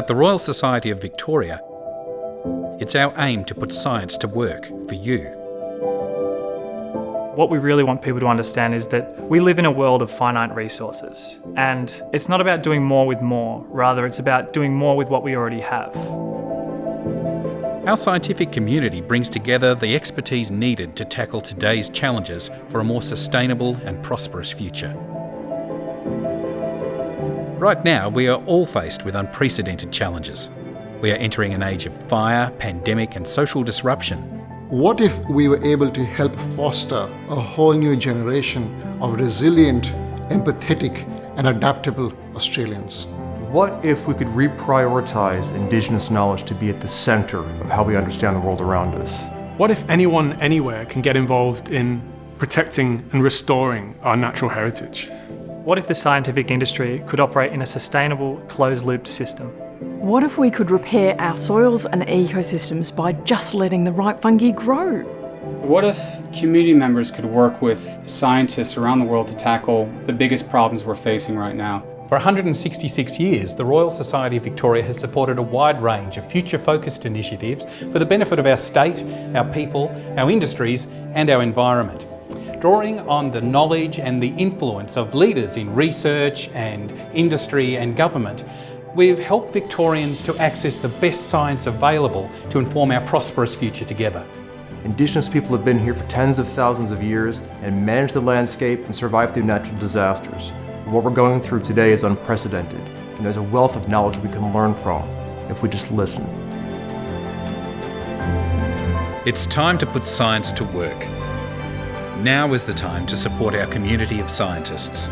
At the Royal Society of Victoria, it's our aim to put science to work for you. What we really want people to understand is that we live in a world of finite resources, and it's not about doing more with more, rather it's about doing more with what we already have. Our scientific community brings together the expertise needed to tackle today's challenges for a more sustainable and prosperous future. Right now, we are all faced with unprecedented challenges. We are entering an age of fire, pandemic and social disruption. What if we were able to help foster a whole new generation of resilient, empathetic and adaptable Australians? What if we could reprioritize Indigenous knowledge to be at the centre of how we understand the world around us? What if anyone anywhere can get involved in protecting and restoring our natural heritage? What if the scientific industry could operate in a sustainable, closed-looped system? What if we could repair our soils and ecosystems by just letting the right fungi grow? What if community members could work with scientists around the world to tackle the biggest problems we're facing right now? For 166 years, the Royal Society of Victoria has supported a wide range of future-focused initiatives for the benefit of our state, our people, our industries and our environment drawing on the knowledge and the influence of leaders in research and industry and government, we've helped Victorians to access the best science available to inform our prosperous future together. Indigenous people have been here for tens of thousands of years and managed the landscape and survived through natural disasters. What we're going through today is unprecedented, and there's a wealth of knowledge we can learn from if we just listen. It's time to put science to work now is the time to support our community of scientists.